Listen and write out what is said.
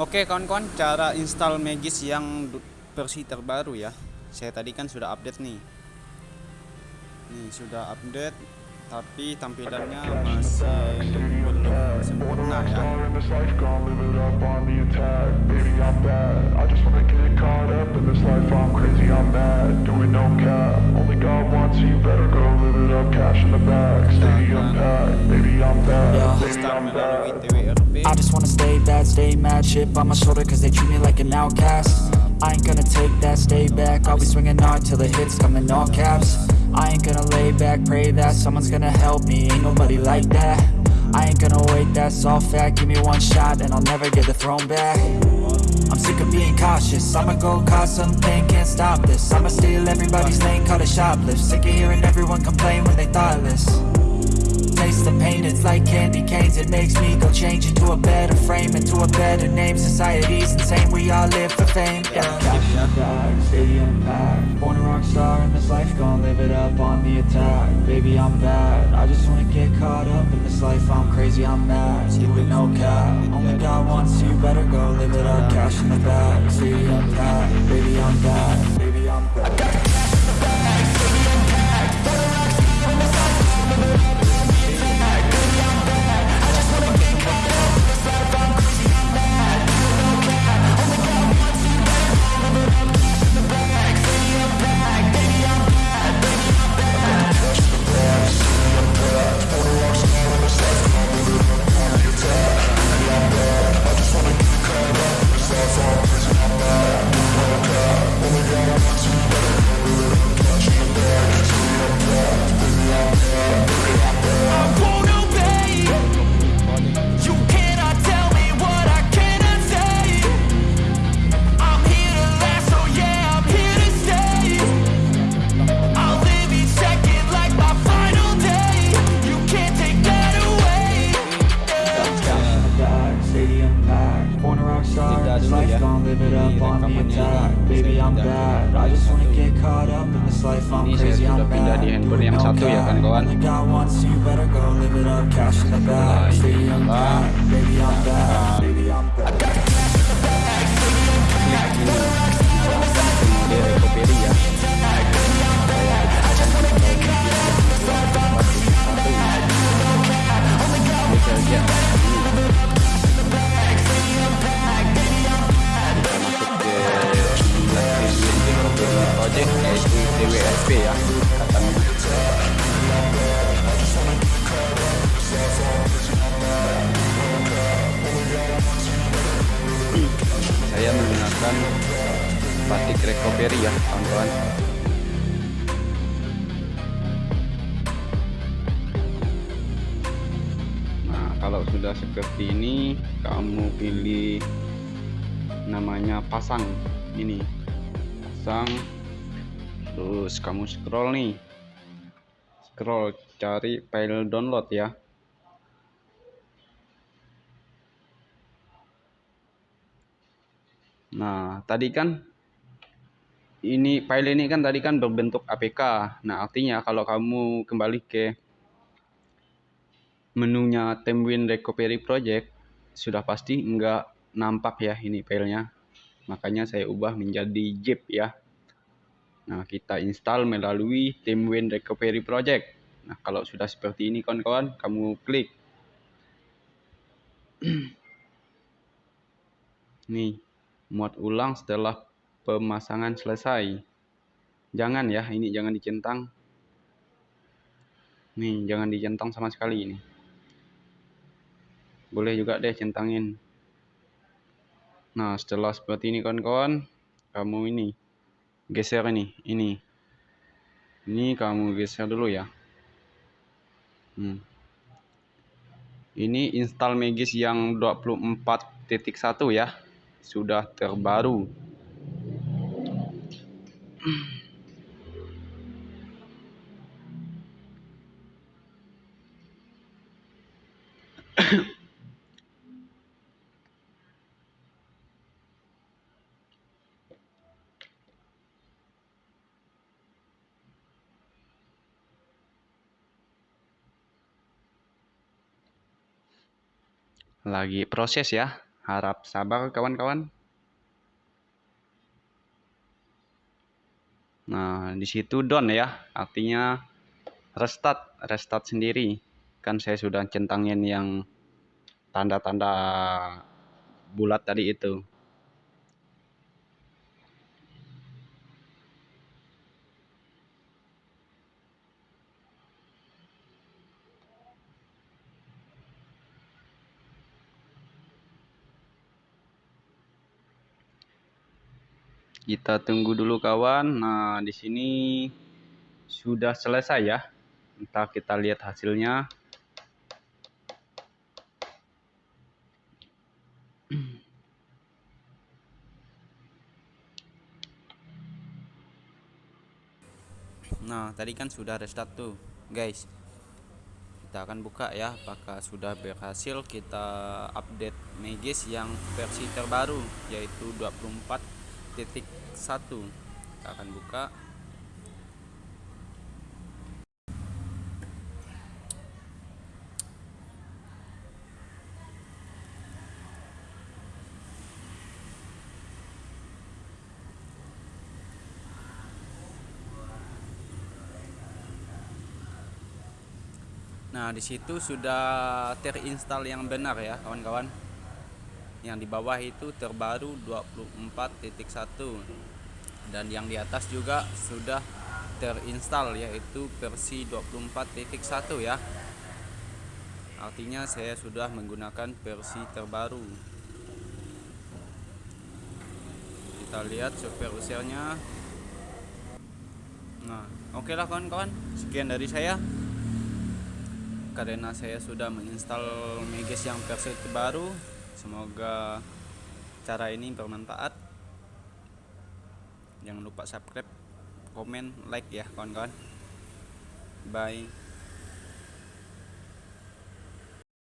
Oke kawan-kawan, cara install Magis yang versi terbaru ya. Saya tadi kan sudah update nih. Nih sudah update, tapi tampilannya masih belum sempurna ya. I just wanna stay bad, stay mad, Shit on my shoulder cause they treat me like an outcast. I ain't gonna take that, stay back, I'll be swinging hard till the hits come in all caps. I ain't gonna lay back, pray that someone's gonna help me, ain't nobody like that. I ain't gonna wait, that's all fact, give me one shot and I'll never get the throne back. I'm sick of being cautious, I'ma go cause something, can't stop this. I'ma steal everybody's lane, call it shoplift. Sick of hearing everyone complain when they thoughtless like candy canes. It makes me go change into a better frame Into a better name, society's insane. We all live for fame, yeah. Cash stadium packed Born a rock star in this life, gonna live it up on the attack. Baby, I'm bad, I just wanna get caught up in this life. I'm crazy, I'm mad, with no cap. Only one, so you better go live it up. Cash in the bag, stadium packed Baby, I'm bad, baby, I'm bad life, gon' live it up on attack Baby, I'm bad, I just wanna get caught up in this life. I'm crazy, I'm bad, no cap Only got one, so you. Better go live it up. Cash in the bag, stay on back Baby, I'm bad recovery ya kawan-kawan. Nah kalau sudah seperti ini kamu pilih namanya pasang. Ini pasang. Terus kamu scroll nih. Scroll cari file download ya. Nah tadi kan ini file ini kan tadi kan berbentuk APK nah artinya kalau kamu kembali ke menunya Temwin Recovery Project sudah pasti enggak nampak ya ini filenya makanya saya ubah menjadi zip ya Nah, kita install melalui TeamWin Recovery Project. Nah, kalau sudah seperti ini kawan-kawan, kamu klik. Nih, muat ulang setelah pemasangan selesai. Jangan ya, ini jangan dicentang. Nih, jangan dicentang sama sekali ini. Boleh juga deh centangin. Nah, setelah seperti ini kawan-kawan, kamu ini geser ini ini ini kamu geser dulu ya hmm. ini install Magis yang 24.1 ya sudah terbaru lagi proses ya harap sabar kawan-kawan nah di situ down ya artinya restart restart sendiri. Kan saya sudah centangin yang tanda-tanda bulat tadi itu kita tunggu dulu kawan. Nah di sini sudah selesai ya. Entah kita lihat hasilnya. Nah tadi kan sudah restart tuh guys. Kita akan buka ya apakah sudah berhasil kita update Megis yang versi terbaru yaitu 24.1 kita akan buka Nah, di situ sudah terinstall yang benar ya, kawan-kawan. Yang di bawah itu terbaru 24.1 dan yang di atas juga sudah terinstall yaitu versi 24.1 ya. Artinya saya sudah menggunakan versi terbaru. Kita lihat software usernya. Nah, oke lah kawan-kawan. Sekian dari saya karena saya sudah menginstal Meges yang versi terbaru semoga cara ini bermanfaat. Jangan lupa subscribe komen like ya kawan-kawan. Bye